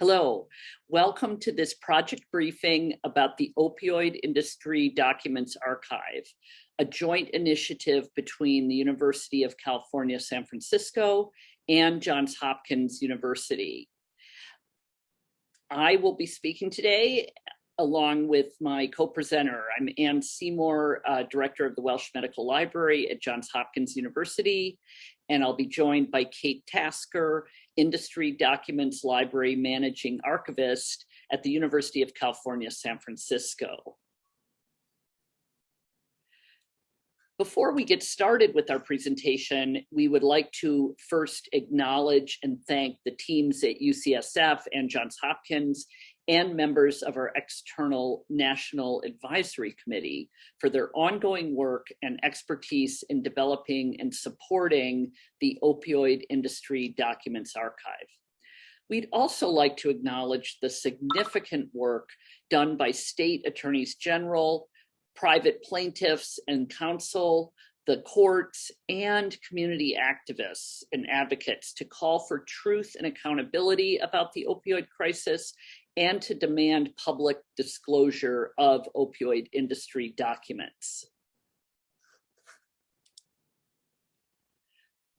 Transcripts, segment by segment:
Hello, welcome to this project briefing about the Opioid Industry Documents Archive, a joint initiative between the University of California, San Francisco and Johns Hopkins University. I will be speaking today along with my co-presenter. I'm Anne Seymour, uh, Director of the Welch Medical Library at Johns Hopkins University, and I'll be joined by Kate Tasker, Industry Documents Library Managing Archivist at the University of California, San Francisco. Before we get started with our presentation, we would like to first acknowledge and thank the teams at UCSF and Johns Hopkins and members of our external National Advisory Committee for their ongoing work and expertise in developing and supporting the opioid industry documents archive. We'd also like to acknowledge the significant work done by state attorneys general, private plaintiffs and counsel, the courts and community activists and advocates to call for truth and accountability about the opioid crisis and to demand public disclosure of opioid industry documents.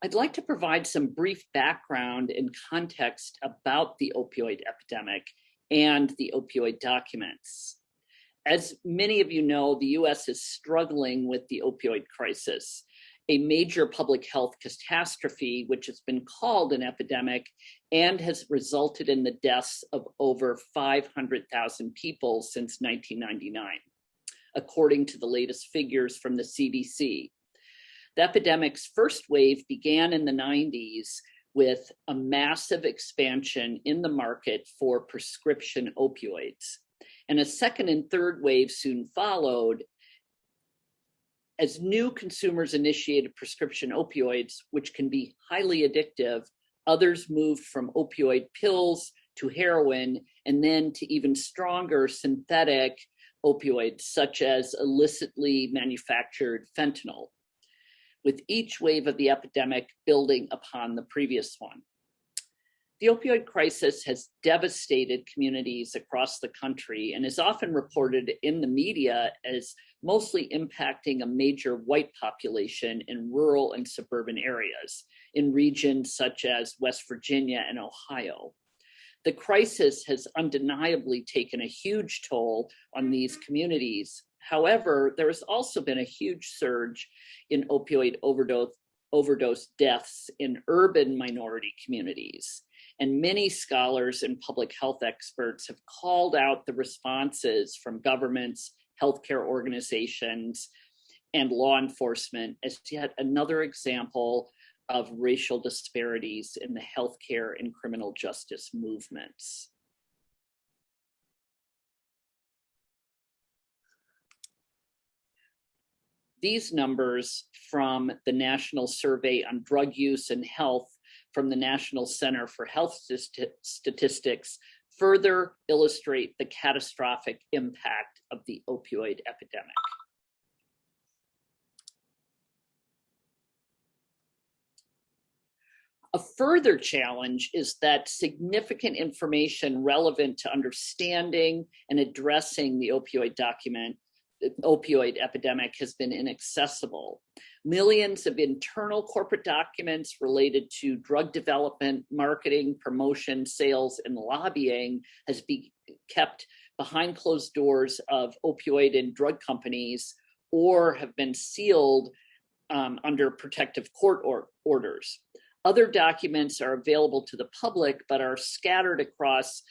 I'd like to provide some brief background and context about the opioid epidemic and the opioid documents. As many of you know, the US is struggling with the opioid crisis a major public health catastrophe, which has been called an epidemic and has resulted in the deaths of over 500,000 people since 1999, according to the latest figures from the CDC. The epidemic's first wave began in the 90s with a massive expansion in the market for prescription opioids. And a second and third wave soon followed as new consumers initiated prescription opioids, which can be highly addictive, others moved from opioid pills to heroin, and then to even stronger synthetic opioids, such as illicitly manufactured fentanyl, with each wave of the epidemic building upon the previous one. The opioid crisis has devastated communities across the country and is often reported in the media as mostly impacting a major white population in rural and suburban areas in regions such as West Virginia and Ohio. The crisis has undeniably taken a huge toll on these communities. However, there has also been a huge surge in opioid overdose, overdose deaths in urban minority communities. And many scholars and public health experts have called out the responses from governments, healthcare organizations, and law enforcement as yet another example of racial disparities in the healthcare and criminal justice movements. These numbers from the National Survey on Drug Use and Health from the National Center for Health Statistics further illustrate the catastrophic impact of the opioid epidemic. A further challenge is that significant information relevant to understanding and addressing the opioid document the opioid epidemic has been inaccessible. Millions of internal corporate documents related to drug development, marketing, promotion, sales, and lobbying has been kept behind closed doors of opioid and drug companies or have been sealed um, under protective court or orders. Other documents are available to the public, but are scattered across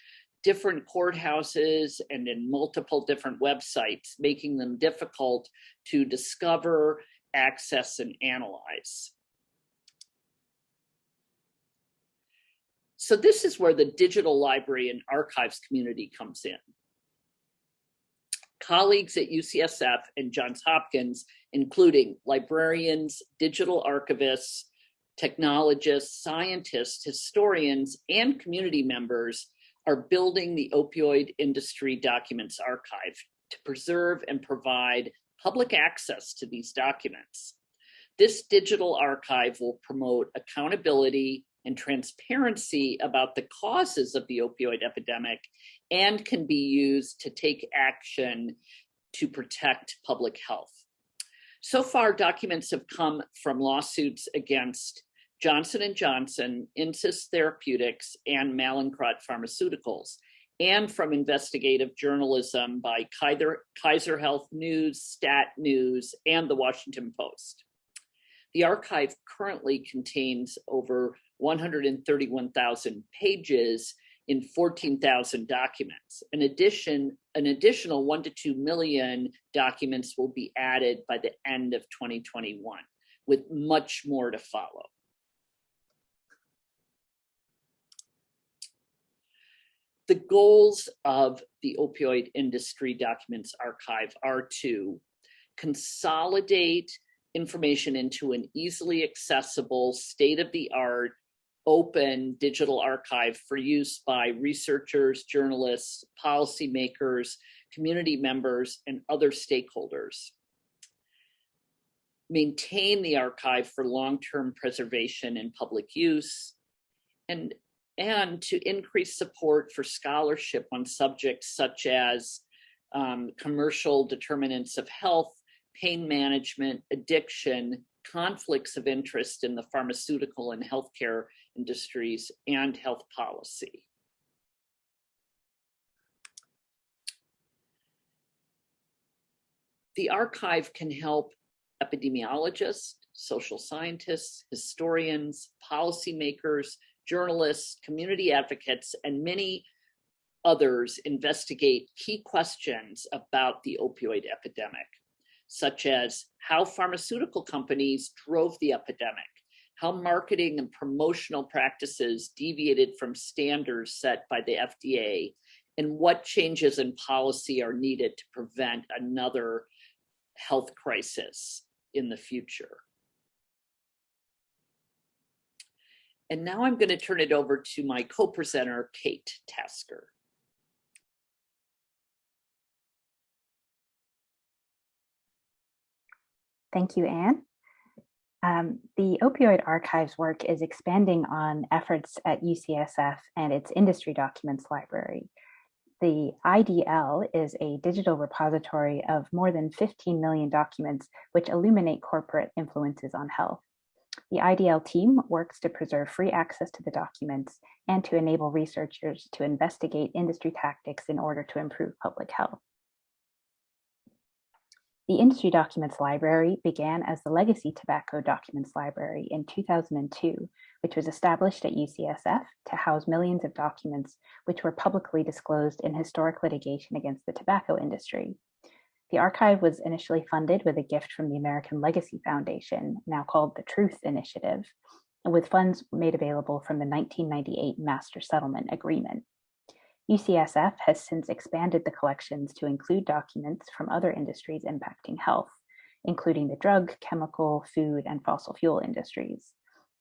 different courthouses and in multiple different websites, making them difficult to discover, access, and analyze. So this is where the digital library and archives community comes in. Colleagues at UCSF and Johns Hopkins, including librarians, digital archivists, technologists, scientists, historians, and community members are building the opioid industry documents archive to preserve and provide public access to these documents. This digital archive will promote accountability, and transparency about the causes of the opioid epidemic and can be used to take action to protect public health. So far, documents have come from lawsuits against Johnson & Johnson, Insys Therapeutics, and Mallinckrodt Pharmaceuticals, and from investigative journalism by Kaiser, Kaiser Health News, Stat News, and the Washington Post. The archive currently contains over 131,000 pages in 14,000 documents. In addition, an additional one to 2 million documents will be added by the end of 2021, with much more to follow. The goals of the opioid industry documents archive are to consolidate information into an easily accessible, state-of-the-art, open digital archive for use by researchers, journalists, policymakers, community members, and other stakeholders. Maintain the archive for long-term preservation and public use, and and to increase support for scholarship on subjects such as um, commercial determinants of health, pain management, addiction, conflicts of interest in the pharmaceutical and healthcare industries, and health policy. The archive can help epidemiologists, social scientists, historians, policymakers, journalists, community advocates, and many others investigate key questions about the opioid epidemic, such as how pharmaceutical companies drove the epidemic, how marketing and promotional practices deviated from standards set by the FDA, and what changes in policy are needed to prevent another health crisis in the future. And now I'm going to turn it over to my co-presenter, Kate Tasker. Thank you, Anne. Um, the opioid archives work is expanding on efforts at UCSF and its industry documents library. The IDL is a digital repository of more than 15 million documents which illuminate corporate influences on health. The IDL team works to preserve free access to the documents and to enable researchers to investigate industry tactics in order to improve public health. The Industry Documents Library began as the Legacy Tobacco Documents Library in 2002, which was established at UCSF to house millions of documents which were publicly disclosed in historic litigation against the tobacco industry. The archive was initially funded with a gift from the American Legacy Foundation, now called the Truth Initiative, with funds made available from the 1998 Master Settlement Agreement. UCSF has since expanded the collections to include documents from other industries impacting health, including the drug, chemical, food, and fossil fuel industries.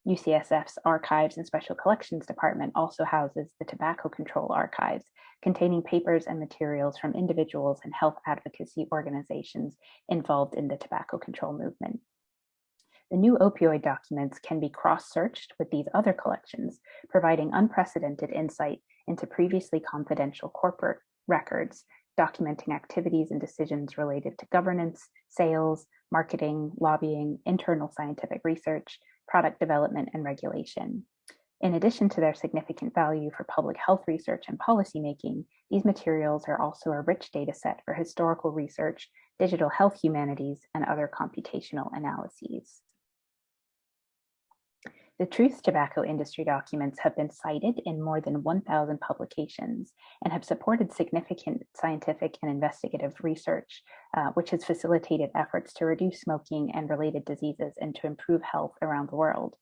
UCSF's Archives and Special Collections Department also houses the Tobacco Control Archives, containing papers and materials from individuals and health advocacy organizations involved in the tobacco control movement. The new opioid documents can be cross-searched with these other collections, providing unprecedented insight into previously confidential corporate records, documenting activities and decisions related to governance, sales, marketing, lobbying, internal scientific research, product development, and regulation. In addition to their significant value for public health research and policymaking, these materials are also a rich data set for historical research, digital health humanities, and other computational analyses. The Truth Tobacco industry documents have been cited in more than 1,000 publications and have supported significant scientific and investigative research, uh, which has facilitated efforts to reduce smoking and related diseases and to improve health around the world.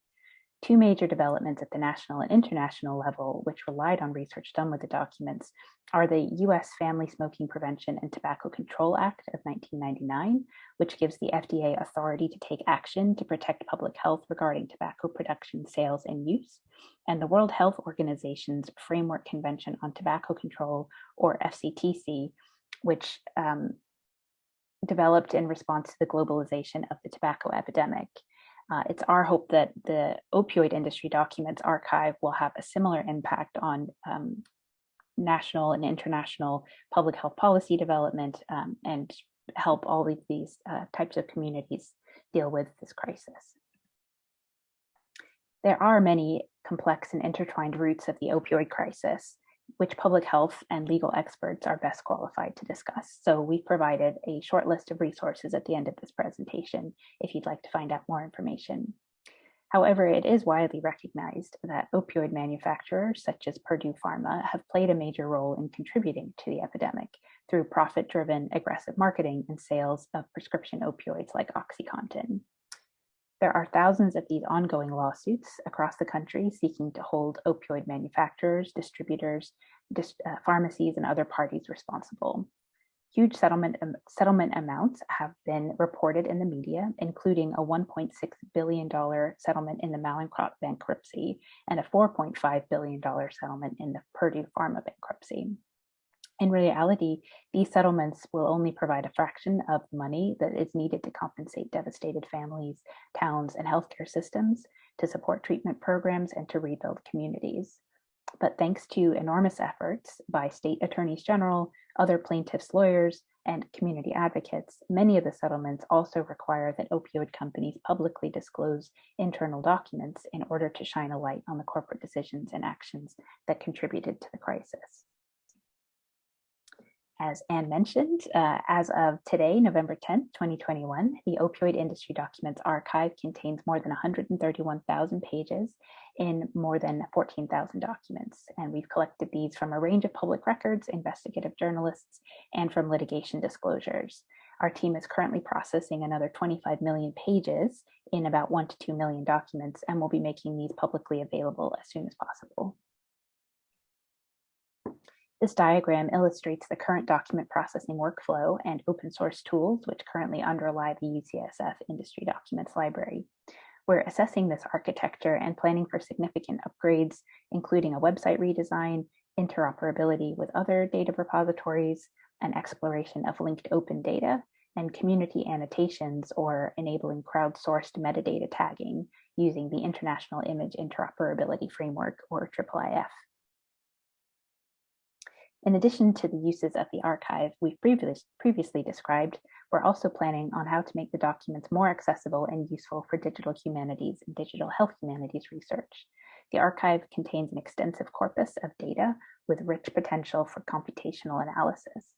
Two major developments at the national and international level, which relied on research done with the documents, are the US Family Smoking Prevention and Tobacco Control Act of 1999, which gives the FDA authority to take action to protect public health regarding tobacco production, sales, and use, and the World Health Organization's Framework Convention on Tobacco Control, or FCTC, which um, developed in response to the globalization of the tobacco epidemic. Uh, it's our hope that the opioid industry documents archive will have a similar impact on um, national and international public health policy development um, and help all of these uh, types of communities deal with this crisis. There are many complex and intertwined roots of the opioid crisis, which public health and legal experts are best qualified to discuss. So we've provided a short list of resources at the end of this presentation if you'd like to find out more information. However, it is widely recognized that opioid manufacturers such as Purdue Pharma have played a major role in contributing to the epidemic through profit-driven aggressive marketing and sales of prescription opioids like OxyContin. There are thousands of these ongoing lawsuits across the country seeking to hold opioid manufacturers, distributors, dis uh, pharmacies, and other parties responsible. Huge settlement, um, settlement amounts have been reported in the media, including a $1.6 billion settlement in the Mallinckrodt bankruptcy and a $4.5 billion settlement in the Purdue Pharma bankruptcy. In reality, these settlements will only provide a fraction of the money that is needed to compensate devastated families, towns, and healthcare systems, to support treatment programs, and to rebuild communities. But thanks to enormous efforts by state attorneys general, other plaintiffs' lawyers, and community advocates, many of the settlements also require that opioid companies publicly disclose internal documents in order to shine a light on the corporate decisions and actions that contributed to the crisis. As Anne mentioned, uh, as of today, November 10th, 2021, the Opioid Industry Documents Archive contains more than 131,000 pages in more than 14,000 documents. And we've collected these from a range of public records, investigative journalists, and from litigation disclosures. Our team is currently processing another 25 million pages in about one to 2 million documents, and we'll be making these publicly available as soon as possible. This diagram illustrates the current document processing workflow and open source tools which currently underlie the UCSF Industry Documents Library. We're assessing this architecture and planning for significant upgrades, including a website redesign, interoperability with other data repositories, and exploration of linked open data, and community annotations or enabling crowdsourced metadata tagging using the International Image Interoperability Framework or IIIF. In addition to the uses of the archive we've previous, previously described, we're also planning on how to make the documents more accessible and useful for digital humanities and digital health humanities research. The archive contains an extensive corpus of data with rich potential for computational analysis.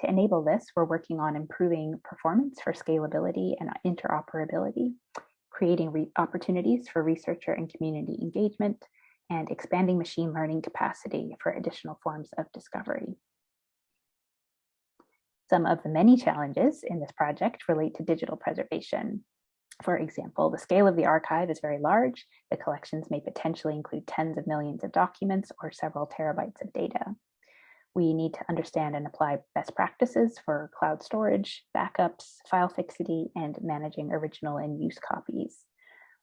To enable this, we're working on improving performance for scalability and interoperability, creating opportunities for researcher and community engagement, and expanding machine learning capacity for additional forms of discovery. Some of the many challenges in this project relate to digital preservation. For example, the scale of the archive is very large. The collections may potentially include tens of millions of documents or several terabytes of data. We need to understand and apply best practices for cloud storage, backups, file fixity, and managing original and use copies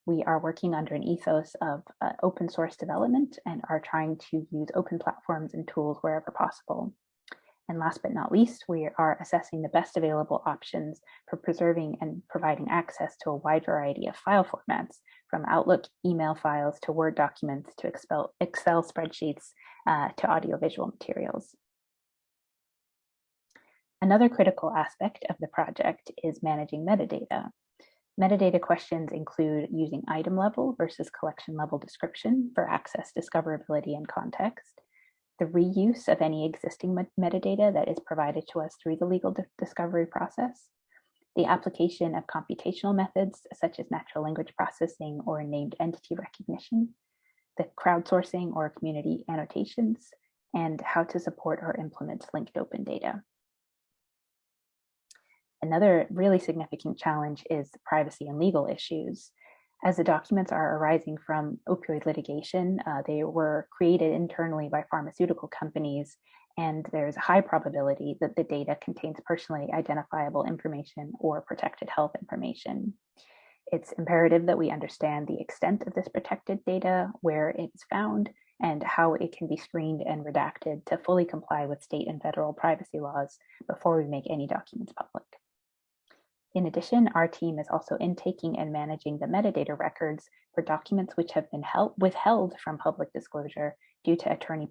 we are working under an ethos of uh, open source development and are trying to use open platforms and tools wherever possible. And last but not least, we are assessing the best available options for preserving and providing access to a wide variety of file formats, from Outlook email files to Word documents to Excel, spreadsheets uh, to audiovisual materials. Another critical aspect of the project is managing metadata. Metadata questions include using item level versus collection level description for access, discoverability, and context, the reuse of any existing metadata that is provided to us through the legal discovery process, the application of computational methods such as natural language processing or named entity recognition, the crowdsourcing or community annotations, and how to support or implement linked open data. Another really significant challenge is privacy and legal issues. As the documents are arising from opioid litigation, uh, they were created internally by pharmaceutical companies, and there's a high probability that the data contains personally identifiable information or protected health information. It's imperative that we understand the extent of this protected data, where it's found, and how it can be screened and redacted to fully comply with state and federal privacy laws before we make any documents public. In addition, our team is also intaking and managing the metadata records for documents which have been held, withheld from public disclosure due to attorney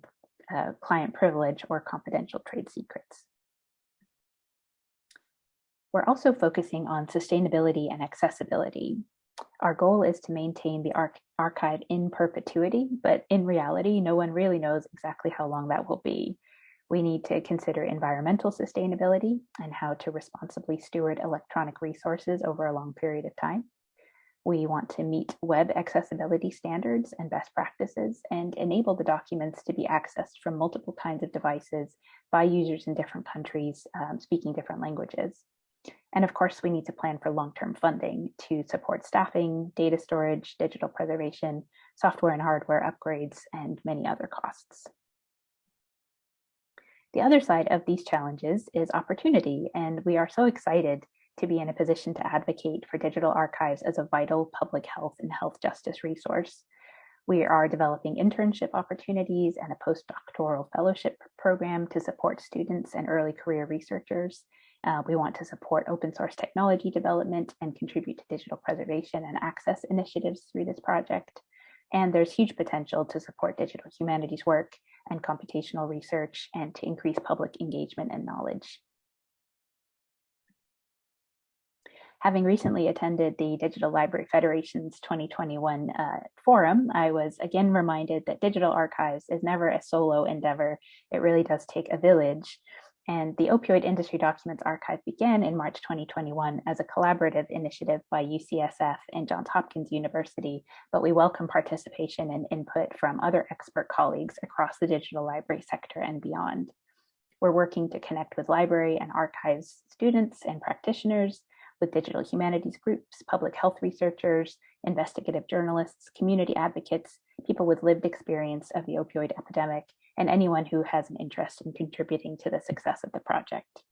uh, client privilege or confidential trade secrets. We're also focusing on sustainability and accessibility. Our goal is to maintain the arch archive in perpetuity, but in reality, no one really knows exactly how long that will be. We need to consider environmental sustainability and how to responsibly steward electronic resources over a long period of time. We want to meet web accessibility standards and best practices and enable the documents to be accessed from multiple kinds of devices by users in different countries um, speaking different languages. And of course, we need to plan for long-term funding to support staffing, data storage, digital preservation, software and hardware upgrades, and many other costs. The other side of these challenges is opportunity, and we are so excited to be in a position to advocate for digital archives as a vital public health and health justice resource. We are developing internship opportunities and a postdoctoral fellowship program to support students and early career researchers. Uh, we want to support open source technology development and contribute to digital preservation and access initiatives through this project. And there's huge potential to support digital humanities work and computational research and to increase public engagement and knowledge. Having recently attended the Digital Library Federation's 2021 uh, forum, I was again reminded that digital archives is never a solo endeavor. It really does take a village. And the Opioid Industry Documents Archive began in March 2021 as a collaborative initiative by UCSF and Johns Hopkins University, but we welcome participation and input from other expert colleagues across the digital library sector and beyond. We're working to connect with library and archives students and practitioners, with digital humanities groups, public health researchers, investigative journalists, community advocates, people with lived experience of the opioid epidemic, and anyone who has an interest in contributing to the success of the project.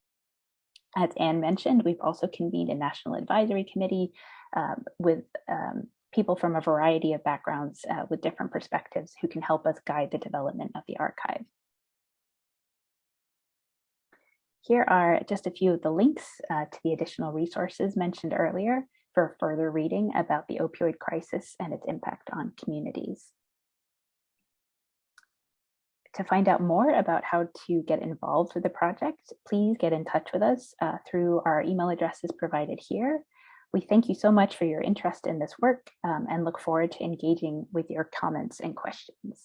As Anne mentioned, we've also convened a national advisory committee um, with um, people from a variety of backgrounds uh, with different perspectives who can help us guide the development of the archive. Here are just a few of the links uh, to the additional resources mentioned earlier for further reading about the opioid crisis and its impact on communities to find out more about how to get involved with the project, please get in touch with us uh, through our email addresses provided here. We thank you so much for your interest in this work um, and look forward to engaging with your comments and questions.